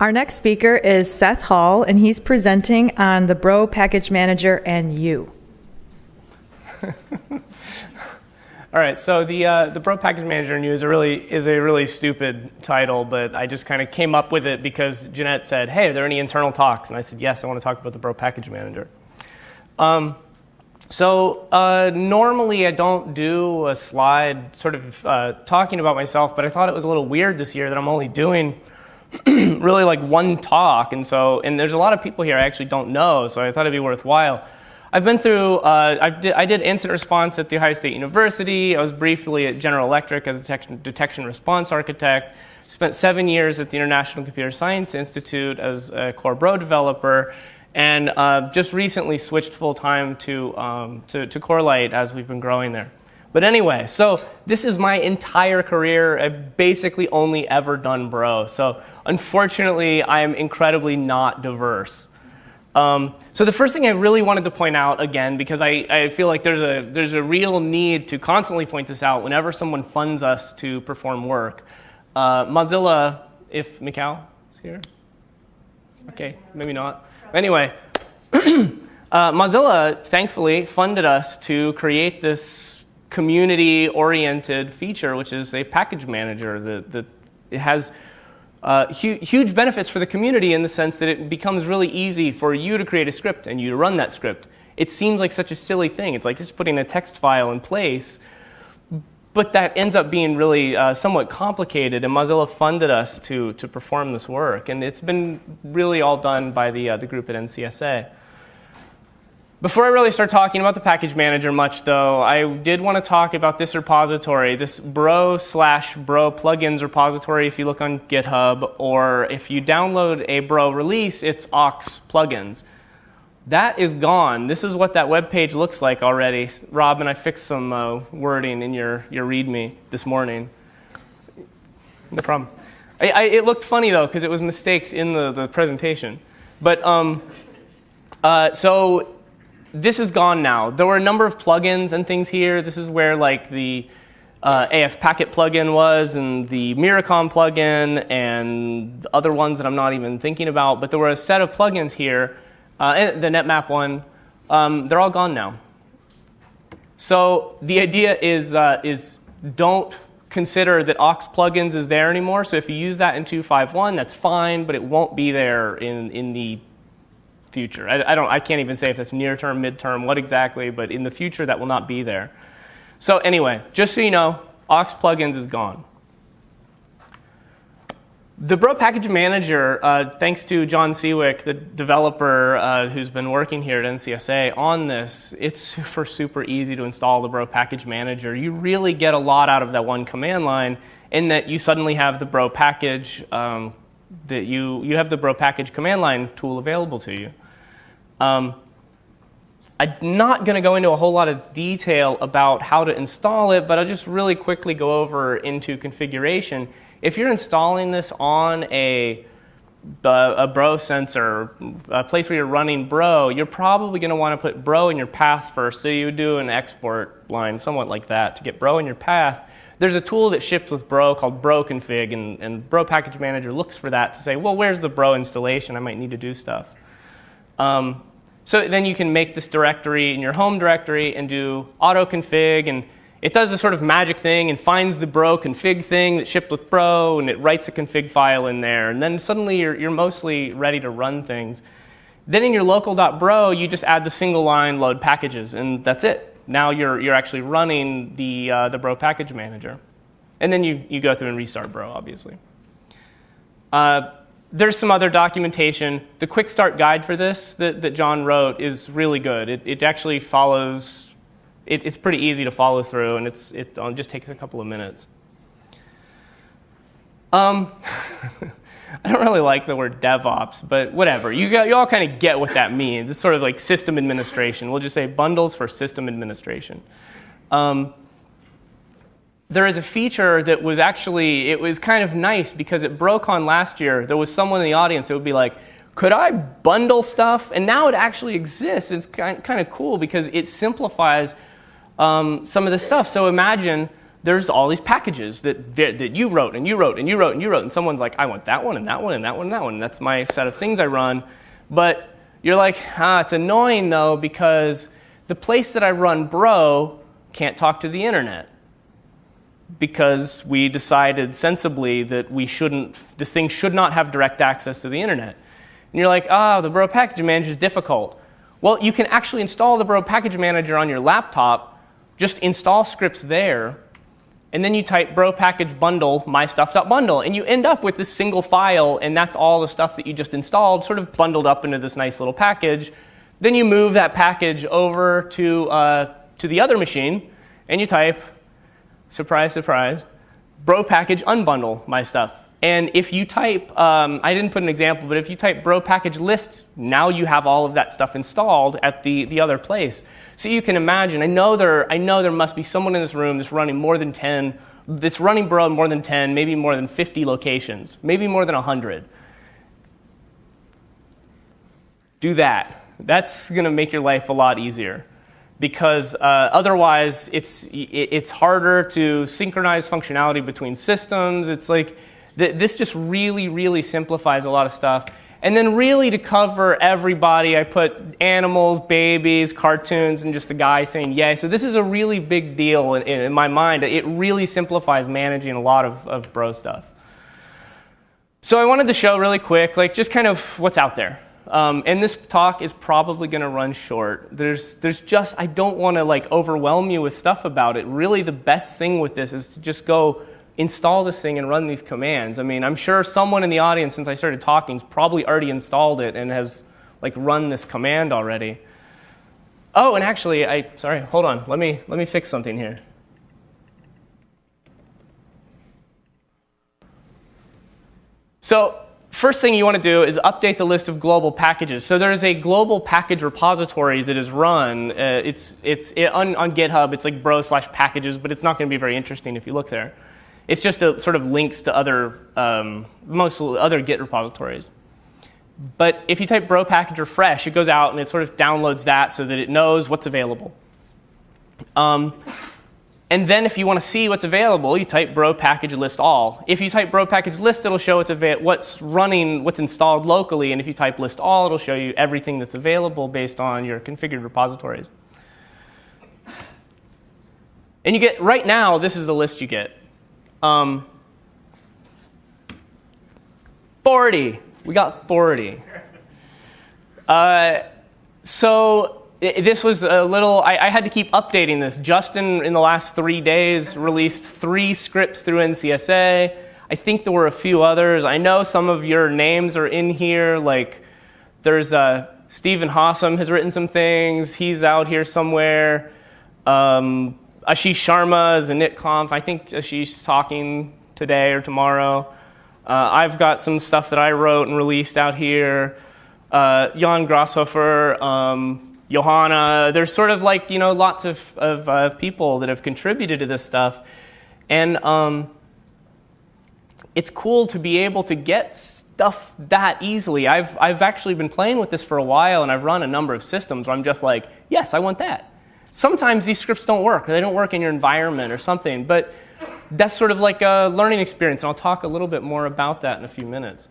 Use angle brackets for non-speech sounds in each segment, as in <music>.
Our next speaker is Seth Hall, and he's presenting on the Bro Package Manager and you. <laughs> All right, so the uh, the Bro Package Manager and you is a really is a really stupid title, but I just kind of came up with it because Jeanette said, "Hey, are there any internal talks?" And I said, "Yes, I want to talk about the Bro Package Manager." Um, so uh, normally I don't do a slide sort of uh, talking about myself, but I thought it was a little weird this year that I'm only doing <clears throat> really like one talk. And so, and there's a lot of people here I actually don't know, so I thought it'd be worthwhile. I've been through, uh, I, did, I, did, incident response at The Ohio State University. I was briefly at General Electric as a detection, detection response architect. Spent seven years at the International Computer Science Institute as a core bro developer. And uh, just recently switched full time to, um, to, to Corelight as we've been growing there. But anyway, so this is my entire career. I've basically only ever done bro. So unfortunately, I am incredibly not diverse. Um, so the first thing I really wanted to point out again, because I, I feel like there's a, there's a real need to constantly point this out whenever someone funds us to perform work. Uh, Mozilla, if Mikhail is here. Okay, maybe not. Anyway, <clears throat> uh, Mozilla thankfully funded us to create this community-oriented feature, which is a package manager that, that it has uh, hu huge benefits for the community in the sense that it becomes really easy for you to create a script and you to run that script. It seems like such a silly thing. It's like just putting a text file in place, but that ends up being really uh, somewhat complicated, and Mozilla funded us to, to perform this work. And it's been really all done by the, uh, the group at NCSA. Before I really start talking about the package manager much, though, I did want to talk about this repository, this bro slash bro plugins repository if you look on GitHub, or if you download a bro release, it's aux plugins. That is gone. This is what that web page looks like already. Robin, I fixed some uh, wording in your, your README this morning. No problem. I, I, it looked funny, though, because it was mistakes in the, the presentation. But um, uh, so this is gone now. There were a number of plugins and things here. This is where like the uh, AF Packet plugin was and the Myricom plugin and other ones that I'm not even thinking about. But there were a set of plugins here, uh, the NetMap one. Um, they're all gone now. So the idea is, uh, is don't consider that aux plugins is there anymore. So if you use that in 251, that's fine, but it won't be there in, in the future. I, I, don't, I can't even say if that's near term, midterm, what exactly, but in the future that will not be there. So anyway, just so you know, aux plugins is gone. The Bro Package Manager, uh, thanks to John Siwek, the developer uh, who's been working here at NCSA on this, it's super, super easy to install the Bro Package Manager. You really get a lot out of that one command line in that you suddenly have the Bro Package um, that you, you have the bro package command line tool available to you. Um, I'm not going to go into a whole lot of detail about how to install it, but I'll just really quickly go over into configuration. If you're installing this on a, a bro sensor, a place where you're running bro, you're probably going to want to put bro in your path first. So you would do an export line somewhat like that to get bro in your path. There's a tool that ships with Bro called Bro Config, and, and Bro Package Manager looks for that to say, well, where's the Bro installation? I might need to do stuff. Um, so then you can make this directory in your home directory and do auto config, and it does this sort of magic thing and finds the bro config thing that shipped with bro, and it writes a config file in there. And then suddenly you're, you're mostly ready to run things. Then in your local.bro, you just add the single line load packages, and that's it now you're, you're actually running the, uh, the Bro package manager. And then you, you go through and restart Bro, obviously. Uh, there's some other documentation. The quick start guide for this that, that John wrote is really good. It, it actually follows, it, it's pretty easy to follow through, and it's, it just takes a couple of minutes. Um, <laughs> <laughs> I don't really like the word DevOps, but whatever. You, got, you all kind of get what that means. It's sort of like system administration. We'll just say bundles for system administration. Um, there is a feature that was actually, it was kind of nice because at BroCon last year, there was someone in the audience that would be like, could I bundle stuff? And now it actually exists. It's kind of cool because it simplifies um, some of the stuff. So imagine there's all these packages that, that you wrote and you wrote and you wrote and you wrote, and someone's like, I want that one and that one and that one and that one. And that's my set of things I run. But you're like, ah, it's annoying though because the place that I run Bro can't talk to the internet because we decided sensibly that we shouldn't, this thing should not have direct access to the internet. And you're like, ah, oh, the Bro Package Manager is difficult. Well, you can actually install the Bro Package Manager on your laptop, just install scripts there, and then you type bro package bundle my mystuff.bundle, and you end up with this single file, and that's all the stuff that you just installed, sort of bundled up into this nice little package. Then you move that package over to, uh, to the other machine, and you type, surprise, surprise, bro package unbundle my stuff. And if you type, um, I didn't put an example, but if you type bro package list, now you have all of that stuff installed at the, the other place. So you can imagine, I know, there, I know there must be someone in this room that's running more than 10, that's running bro in more than 10, maybe more than 50 locations, maybe more than 100. Do that. That's going to make your life a lot easier because uh, otherwise it's, it's harder to synchronize functionality between systems. It's like, this just really, really simplifies a lot of stuff. And then really to cover everybody, I put animals, babies, cartoons, and just a guy saying yay. So this is a really big deal in, in my mind. It really simplifies managing a lot of, of bro stuff. So I wanted to show really quick, like just kind of what's out there. Um, and this talk is probably going to run short. There's, there's just, I don't want to like overwhelm you with stuff about it. Really the best thing with this is to just go install this thing and run these commands. I mean, I'm sure someone in the audience, since I started talking, probably already installed it and has like run this command already. Oh, and actually, I sorry, hold on. Let me let me fix something here. So first thing you want to do is update the list of global packages. So there's a global package repository that is run. Uh, it's it's it, on, on GitHub. It's like bro slash packages, but it's not going to be very interesting if you look there. It's just a sort of links to other, um, most other Git repositories. But if you type bro package refresh, it goes out and it sort of downloads that so that it knows what's available. Um, and then if you want to see what's available, you type bro package list all. If you type bro package list, it'll show what's, what's running, what's installed locally. And if you type list all, it'll show you everything that's available based on your configured repositories. And you get, right now, this is the list you get. Um, 40. We got 40. Uh, so this was a little, I, I, had to keep updating this. Justin, in the last three days, released three scripts through NCSA. I think there were a few others. I know some of your names are in here. Like, there's uh, Stephen Hosom has written some things. He's out here somewhere. Um, Ashish Sharma is a NitConf. I think Ashish talking today or tomorrow. Uh, I've got some stuff that I wrote and released out here. Uh, Jan Grashofer, um, Johanna. There's sort of like, you know, lots of, of uh, people that have contributed to this stuff. And um, it's cool to be able to get stuff that easily. I've, I've actually been playing with this for a while, and I've run a number of systems where I'm just like, yes, I want that sometimes these scripts don't work, or they don't work in your environment or something. But that's sort of like a learning experience, and I'll talk a little bit more about that in a few minutes.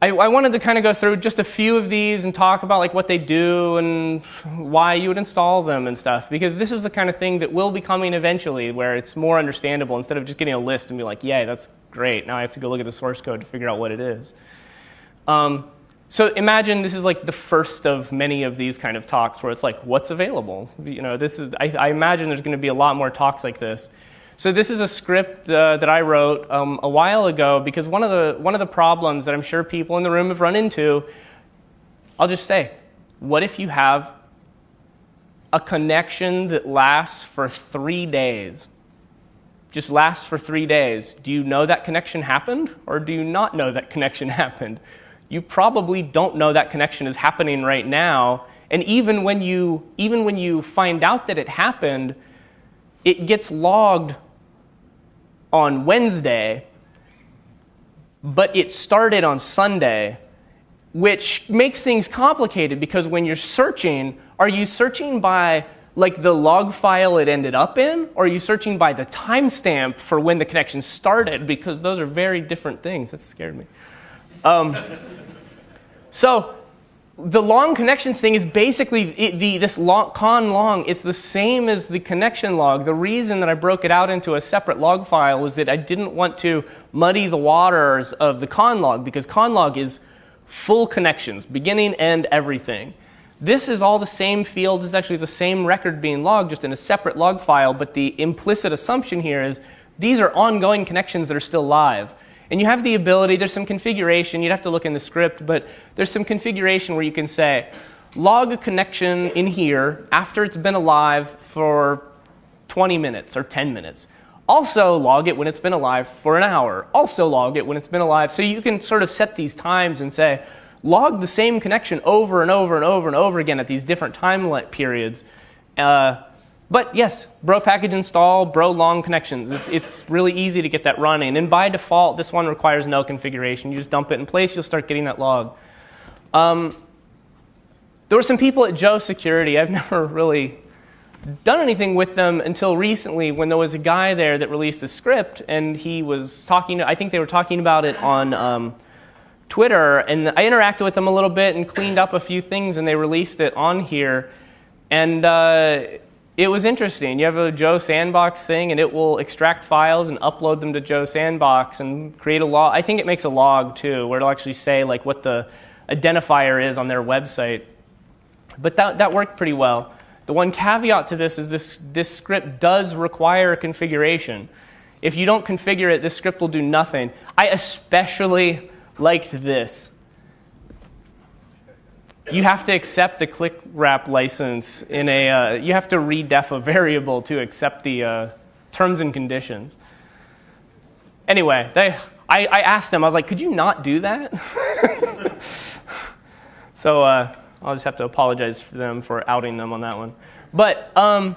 I, I wanted to kind of go through just a few of these and talk about like what they do and why you would install them and stuff, because this is the kind of thing that will be coming eventually, where it's more understandable instead of just getting a list and be like, "Yay, that's great." Now I have to go look at the source code to figure out what it is. Um, so imagine this is like the first of many of these kind of talks where it's like, what's available? You know, this is, I, I imagine there's going to be a lot more talks like this. So this is a script uh, that I wrote um, a while ago because one of, the, one of the problems that I'm sure people in the room have run into, I'll just say, what if you have a connection that lasts for three days? Just lasts for three days. Do you know that connection happened or do you not know that connection <laughs> happened? You probably don't know that connection is happening right now. And even when you, even when you find out that it happened, it gets logged on Wednesday, but it started on Sunday, which makes things complicated because when you're searching, are you searching by like the log file it ended up in, or are you searching by the timestamp for when the connection started? Because those are very different things. That scared me. Um, so the long connections thing is basically it, the, this long, con long. It's the same as the connection log. The reason that I broke it out into a separate log file was that I didn't want to muddy the waters of the con log because con log is full connections, beginning, end, everything. This is all the same field. This is actually the same record being logged, just in a separate log file. But the implicit assumption here is these are ongoing connections that are still live. And you have the ability, there's some configuration, you'd have to look in the script, but there's some configuration where you can say, log a connection in here after it's been alive for 20 minutes or 10 minutes. Also log it when it's been alive for an hour. Also log it when it's been alive. So you can sort of set these times and say, log the same connection over and over and over and over again at these different time periods. Uh, but yes, bro package install, bro long connections. It's, it's really easy to get that running. And by default, this one requires no configuration. You just dump it in place, you'll start getting that log. Um, there were some people at Joe Security. I've <laughs> never really done anything with them until recently when there was a guy there that released a script and he was talking, I think they were talking about it on um, Twitter, and I interacted with them a little bit and cleaned up a few things, and they released it on here. And uh, it was interesting. You have a Joe Sandbox thing, and it will extract files and upload them to Joe Sandbox and create a log. I think it makes a log too, where it'll actually say like what the identifier is on their website. But that, that worked pretty well. The one caveat to this is this, this script does require configuration. If you don't configure it, this script will do nothing. I especially liked this. You have to accept the click wrap license in a, uh, you have to redef a variable to accept the uh, terms and conditions. Anyway, they, I, I, asked them, I was like, could you not do that? <laughs> so uh, I'll just have to apologize for them for outing them on that one. But um,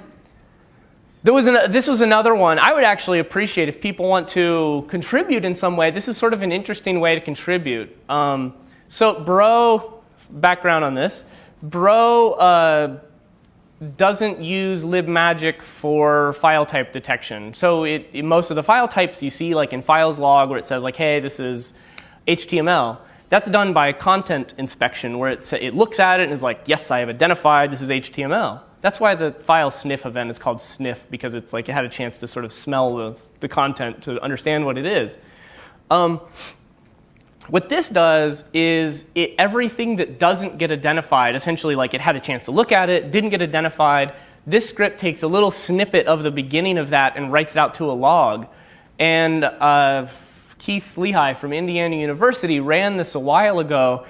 there was an, this was another one. I would actually appreciate if people want to contribute in some way. This is sort of an interesting way to contribute. Um, so, Bro, background on this. Bro uh, doesn't use libmagic for file type detection. So, it, most of the file types you see, like in files log, where it says like, "Hey, this is HTML." That's done by content inspection, where it, it looks at it and is like, "Yes, I have identified this is HTML." That's why the file sniff event is called sniff, because it's like it had a chance to sort of smell the, the content to understand what it is. Um, what this does is it, everything that doesn't get identified, essentially like it had a chance to look at it, didn't get identified, this script takes a little snippet of the beginning of that and writes it out to a log. And uh, Keith Lehigh from Indiana University ran this a while ago,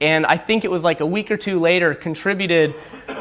and I think it was like a week or two later, contributed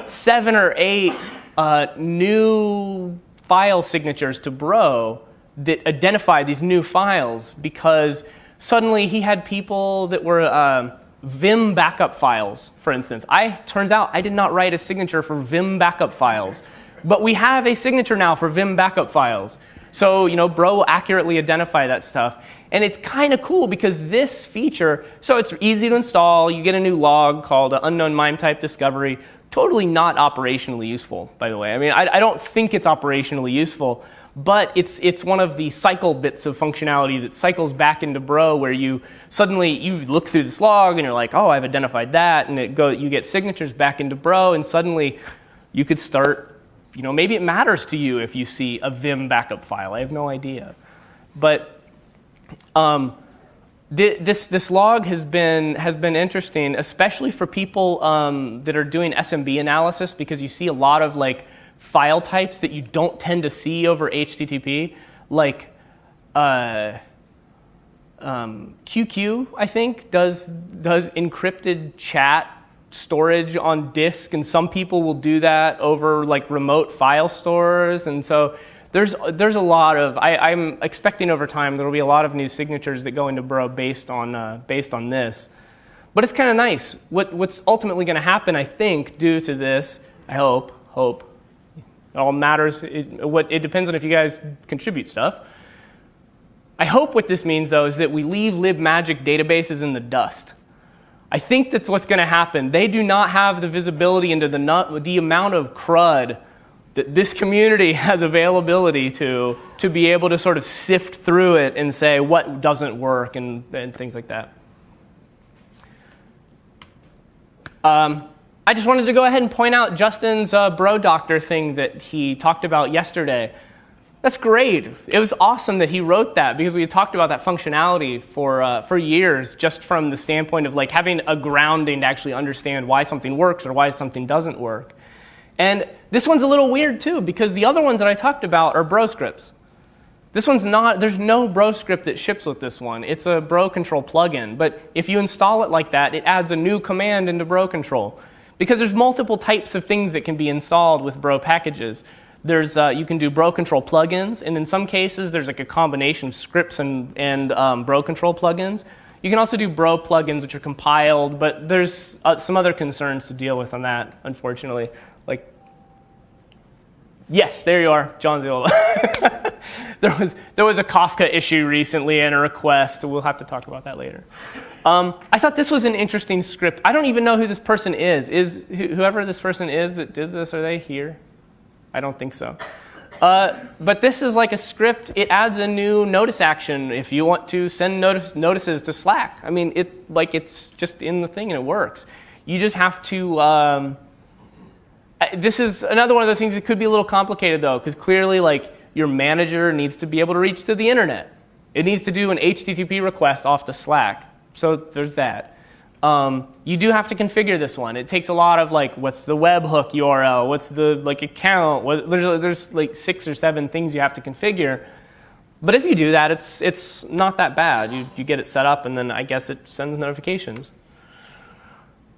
seven or eight uh, new file signatures to Bro that identified these new files because suddenly he had people that were uh, Vim backup files, for instance. I turns out I did not write a signature for Vim backup files, but we have a signature now for Vim backup files. So, you know, Bro will accurately identify that stuff. And it's kind of cool because this feature, so it's easy to install. You get a new log called unknown MIME type discovery. Totally not operationally useful, by the way. I mean, I, I don't think it's operationally useful, but it's, it's one of the cycle bits of functionality that cycles back into Bro where you suddenly, you look through this log and you're like, oh, I've identified that, and it go, you get signatures back into Bro, and suddenly you could start, you know, maybe it matters to you if you see a Vim backup file. I have no idea. But um, this, this log has been, has been interesting, especially for people um, that are doing SMB analysis because you see a lot of like file types that you don't tend to see over HTTP, like uh, um, QQ, I think, does, does encrypted chat storage on disk, and some people will do that over like remote file stores, and so there's, there's a lot of, I, am expecting over time there will be a lot of new signatures that go into Bro based on, uh, based on this. But it's kind of nice. What, what's ultimately going to happen, I think, due to this, I hope, hope, it all matters, it, what, it depends on if you guys contribute stuff. I hope what this means, though, is that we leave libmagic databases in the dust. I think that's what's going to happen. They do not have the visibility into the, the amount of CRUD that this community <laughs> has availability to to be able to sort of sift through it and say what doesn't work and, and things like that. Um, I just wanted to go ahead and point out Justin's uh, bro doctor thing that he talked about yesterday. That's great. It was awesome that he wrote that because we talked about that functionality for, uh, for years, just from the standpoint of like having a grounding to actually understand why something works or why something doesn't work. And this one's a little weird too because the other ones that I talked about are bro scripts. This one's not, there's no bro script that ships with this one. It's a bro control plugin. But if you install it like that, it adds a new command into bro control. Because there's multiple types of things that can be installed with bro packages. There's, uh, you can do bro control plugins, and in some cases, there's like a combination of scripts and, and um, bro control plugins. You can also do bro plugins, which are compiled, but there's uh, some other concerns to deal with on that, unfortunately. Like, yes, there you are, John Zeolla. <laughs> there, was, there was a Kafka issue recently and a request. We'll have to talk about that later. Um, I thought this was an interesting script. I don't even know who this person is. Is whoever this person is that did this, are they here? I don't think so. Uh, but this is like a script. It adds a new notice action if you want to send notice, notices to Slack. I mean, it like it's just in the thing and it works. You just have to. Um, this is another one of those things that could be a little complicated though, because clearly, like your manager needs to be able to reach to the internet. It needs to do an HTTP request off to Slack. So there's that. Um, you do have to configure this one. It takes a lot of like, what's the webhook URL? What's the like account? What, there's, there's like six or seven things you have to configure. But if you do that, it's, it's not that bad. You, you get it set up, and then I guess it sends notifications.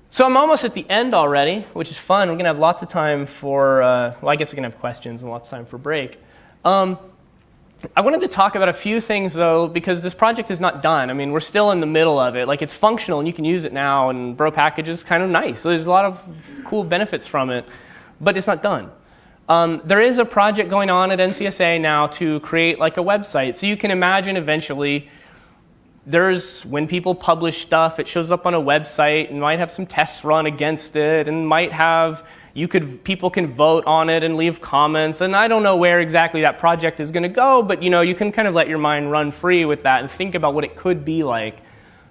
So I'm almost at the end already, which is fun. We're going to have lots of time for, uh, well, I guess we can have questions and lots of time for break. Um, I wanted to talk about a few things though, because this project is not done. I mean, we're still in the middle of it. Like it's functional and you can use it now and Bro package is kind of nice. So there's a lot of cool benefits from it, but it's not done. Um, there is a project going on at NCSA now to create like a website. So you can imagine eventually there's when people publish stuff, it shows up on a website and might have some tests run against it and might have you could people can vote on it and leave comments and i don't know where exactly that project is going to go but you know you can kind of let your mind run free with that and think about what it could be like.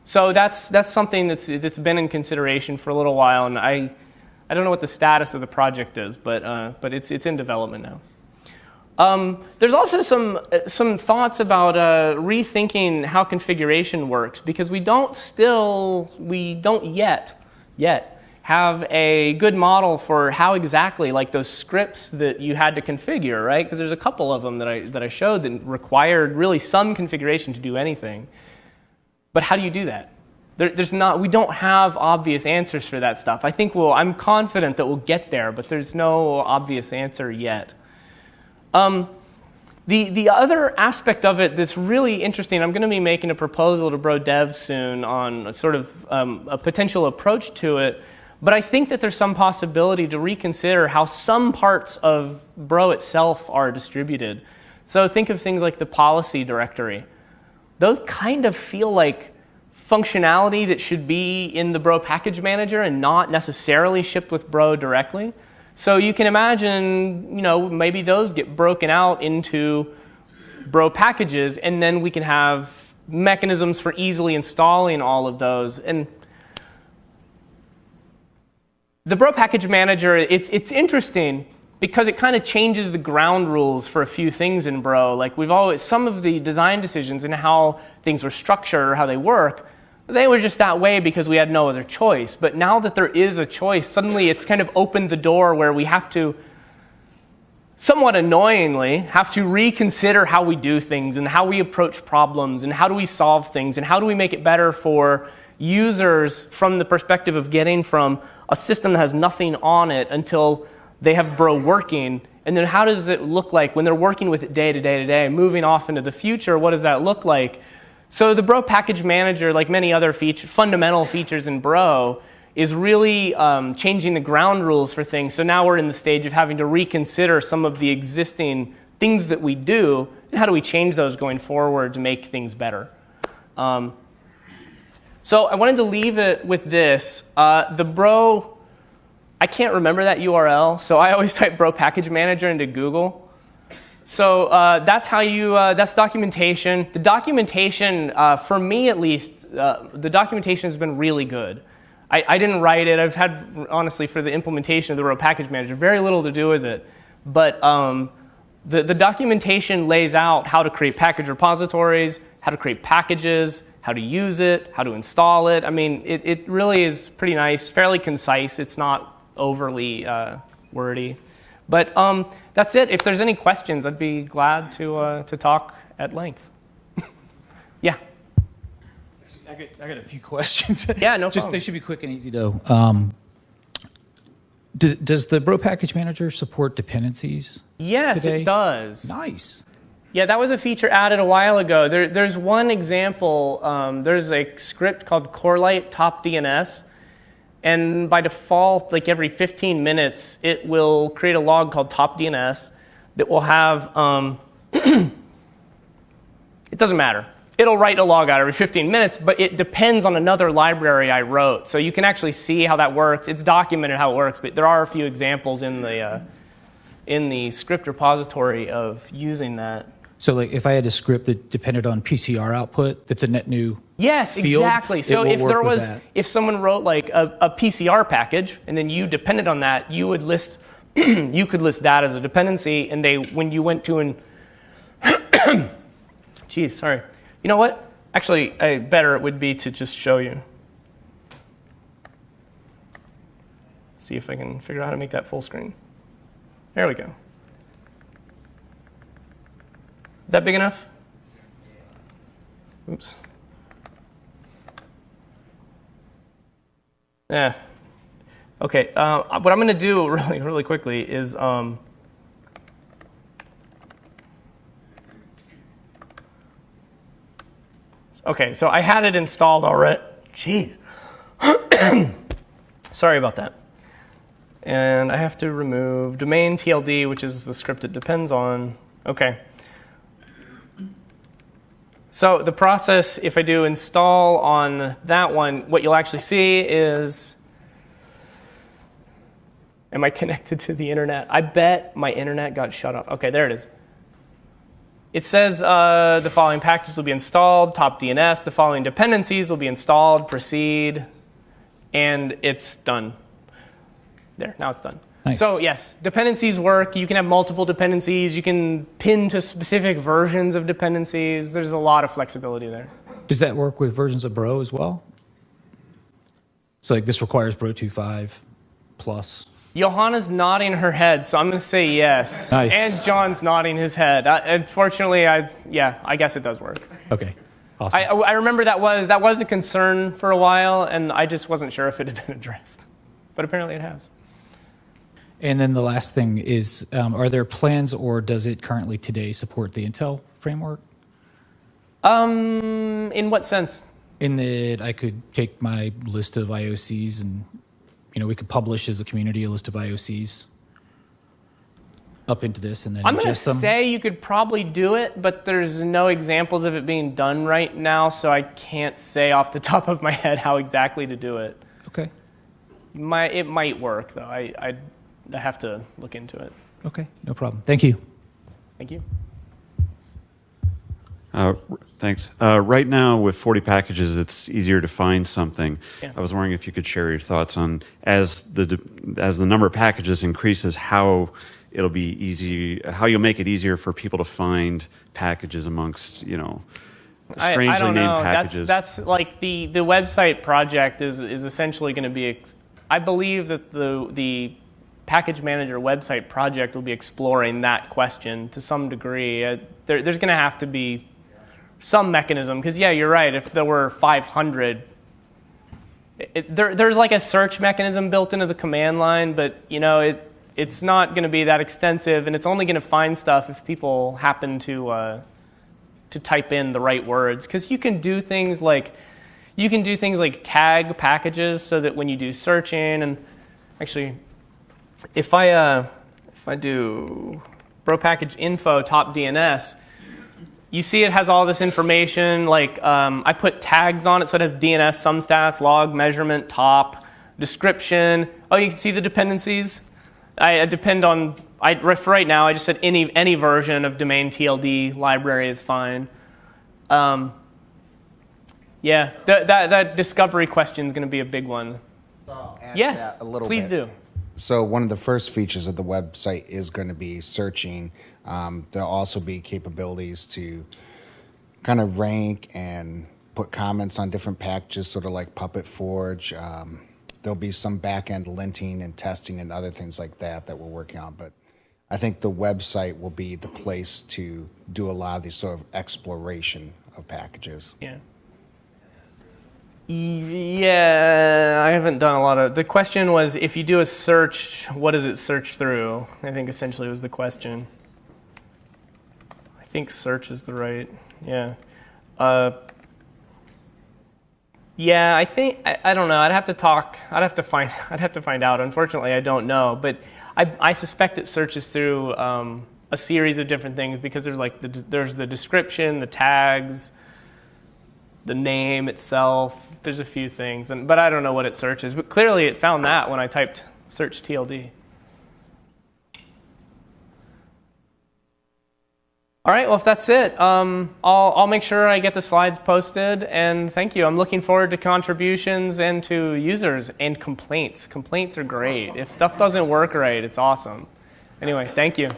So that's that's something that's that's been in consideration for a little while and i i don't know what the status of the project is but uh, but it's it's in development now. Um, there's also some some thoughts about uh, rethinking how configuration works because we don't still we don't yet yet have a good model for how exactly, like those scripts that you had to configure, right? Because there's a couple of them that I, that I showed that required really some configuration to do anything. But how do you do that? There, there's not, we don't have obvious answers for that stuff. I think we'll, I'm confident that we'll get there, but there's no obvious answer yet. Um, the, the other aspect of it that's really interesting, I'm going to be making a proposal to Bro Dev soon on sort of um, a potential approach to it but I think that there's some possibility to reconsider how some parts of Bro itself are distributed. So think of things like the policy directory. Those kind of feel like functionality that should be in the Bro package manager and not necessarily shipped with Bro directly. So you can imagine, you know, maybe those get broken out into Bro packages, and then we can have mechanisms for easily installing all of those. And the Bro Package Manager, it's, it's interesting because it kind of changes the ground rules for a few things in Bro. Like we've always, some of the design decisions and how things were structured or how they work, they were just that way because we had no other choice. But now that there is a choice, suddenly it's kind of opened the door where we have to, somewhat annoyingly, have to reconsider how we do things and how we approach problems and how do we solve things and how do we make it better for users from the perspective of getting from a system that has nothing on it until they have Bro working. And then how does it look like when they're working with it day to day to day, moving off into the future? What does that look like? So the Bro Package Manager, like many other feature, fundamental features in Bro, is really um, changing the ground rules for things. So now we're in the stage of having to reconsider some of the existing things that we do, and how do we change those going forward to make things better. Um, so I wanted to leave it with this. Uh, the Bro I can't remember that URL, so I always <laughs> type bro package manager into Google. So uh, that's how you, uh, that's documentation. The documentation, uh, for me at least, uh, the documentation has been really good. I, I, didn't write it. I've had, honestly, for the implementation of the Bro package manager, very little to do with it. But um, the, the documentation lays out how to create package repositories, how to create packages, how to use it, how to install it. I mean, it, it really is pretty nice, fairly concise. It's not overly uh, wordy. But um, that's it. If there's any questions, I'd be glad to, uh, to talk at length. <laughs> yeah. I got, I got a few <laughs> questions. Yeah, no Just problem. they should be quick and easy though. Um, does, does the Bro Package Manager support dependencies? Yes, today? it does. Nice. Yeah, that was a feature added a while ago. There, there's one example. Um, there's a script called Corelight Top DNS, and by default, like every 15 minutes, it will create a log called Top DNS that will have. Um, <clears throat> it doesn't matter. It'll write a log out every 15 minutes, but it depends on another library I wrote. So you can actually see how that works. It's documented how it works, but there are a few examples in the uh, in the script repository of using that. So like if I had a script that depended on PCR output, that's a net new Yes, field, exactly. So if there was, if someone wrote like a, a PCR package and then you depended on that, you would list, <clears throat> you could list that as a dependency, and they, when you went to an, <coughs> geez, sorry. You know what? Actually, I, better it would be to just show you. See if I can figure out how to make that full screen. There we go. Is that big enough? Oops. Yeah. Okay. Uh, what I'm going to do <laughs> really, really quickly is um, okay. So I had it installed already. Jeez. <coughs> Sorry about that. And I have to remove domain TLD, which is the script it depends on. Okay. So the process, if I do install on that one, what you'll actually see is, am I <laughs> connected to the internet? I bet my internet got shut off. Okay, there it is. It says uh, the following packages will be installed, top DNS, the following dependencies will be installed, proceed, and it's done. There, now it's done. Nice. So yes, dependencies work. You can have multiple dependencies. You can pin to specific versions of dependencies. There's a lot of flexibility there. Does that work with versions of Bro as well? So like this requires Bro 2.5 plus. Johanna's nodding her head, so I'm going to say yes. Nice. And John's nodding his head. Uh, unfortunately, I yeah, I guess it does work. Okay. Awesome. I, I remember that was that was a concern for a while, and I just wasn't sure if it had been addressed, but apparently it has. And then the last thing is, um, are there plans or does it currently today support the Intel framework? Um, in what sense? In that I could take my list of IOCs and, you know, we could publish as a community a list of IOCs up into this and then I'm going to say you could probably do it, but there's no examples of it being done right now, so I can't say off the <laughs> top of my head how exactly to do it. okay. Might, it might work, though. I, I, I have to look into it. Okay. No problem. Thank you. Thank you. Uh, Thanks. Uh, Right now, with 40 packages, it's easier to find something. Yeah. I was wondering if you could share your thoughts on, as the, as the number of packages increases, how it'll be easy, how you'll make it easier for people to find packages amongst, you know, strangely I, don't named know. packages. That's, that's like the, the website project is, is essentially going to be, I believe that the, the package manager website project will be exploring that question to some degree. Uh, there, there's going to have to be some mechanism, because yeah, you're right. If there were 500, it, there, there's like a search mechanism built into the command line, but you know, it, it's not going to be that extensive, and it's only going to find stuff if people happen to, uh, to type in the right words because you can do things like you can do things like tag packages so that when you do searching and actually if i uh, if i do bro package info top dns you see it has all this information like um, i put tags on it so it has dns some stats log measurement top description Oh, you can see the dependencies. I, I depend on. I for right now. I just said any any version of domain TLD library is fine. Um, yeah, that that that discovery question is going to be a big one. Add Yes, a little please bit. do. So one of the first features of the website is going to be searching. Um, there'll also be capabilities to kind of rank and put comments on different packages, sort of like Puppet Forge. Um, there'll be some back-end linting and testing and other things like that that we're working on. But I think the website will be the place to do a lot of these sort of exploration of packages. Yeah. Yeah, I haven't done a lot of. The question was if you do a search, what does it search through? I think essentially was the question. I think search is the right. Yeah. Uh, yeah, I think I, I don't know. I'd have to talk. I'd have to find. <laughs> I'd have to find out. Unfortunately, I don't know. But I, I suspect it searches through um, a series of different things because there's like the, there's the description, the tags, the name itself. There's a few things, and but I don't know what it searches. But clearly, it found that when I typed search TLD. All right. Well, if that's it, um, I'll I'll make sure I get the slides posted. And thank you. I'm looking forward to contributions and to users and complaints. Complaints are great. If stuff doesn't work right, it's awesome. Anyway, thank you.